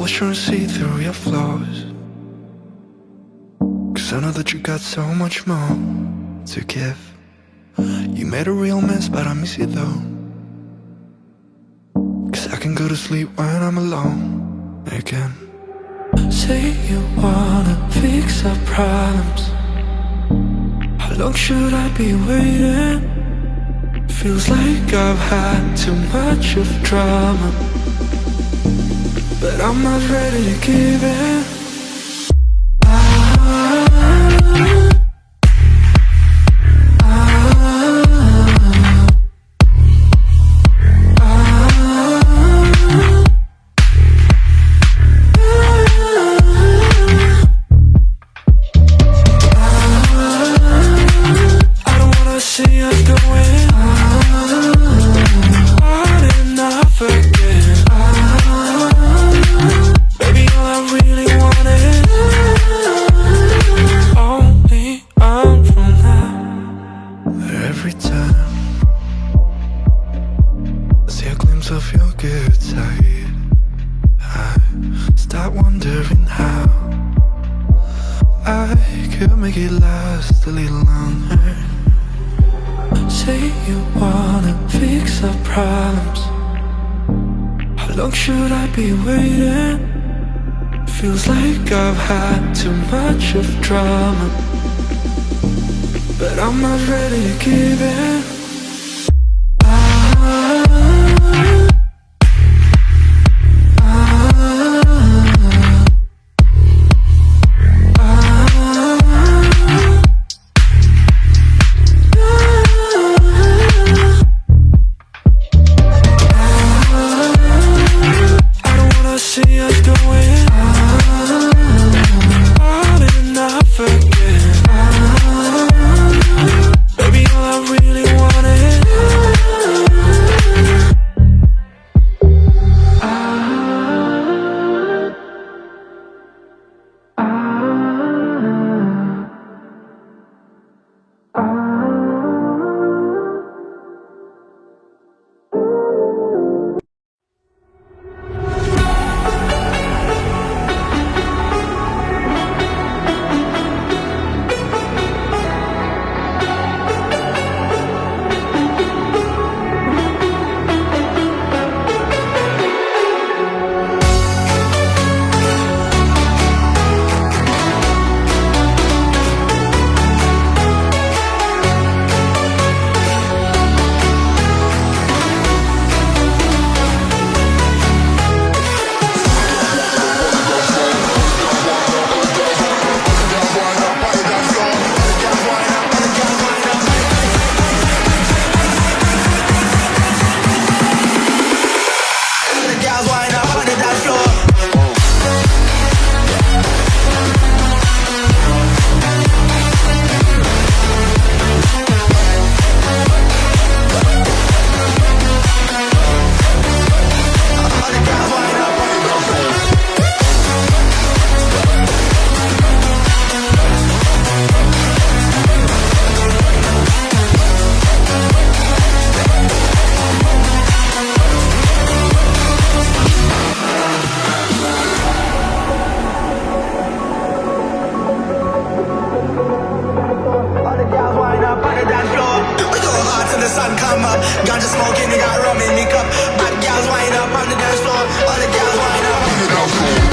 always trying to see through your flaws. Cause I know that you got so much more to give. You made a real mess, but I miss you though. Cause I can go to sleep when I'm alone again. Say you wanna fix our problems. How long should I be waiting? Feels like I've had too much of drama. But I'm not ready to give in. See a glimpse of your good side, I start wondering how. I could make it last a little longer. Say you wanna fix our problems. How long should I be waiting? Feels like I've had too much of drama. But I'm not ready to give in. I Got the smoking, and they got rum in the cup. Bad gals wind up on the dance floor. All the gals wind up.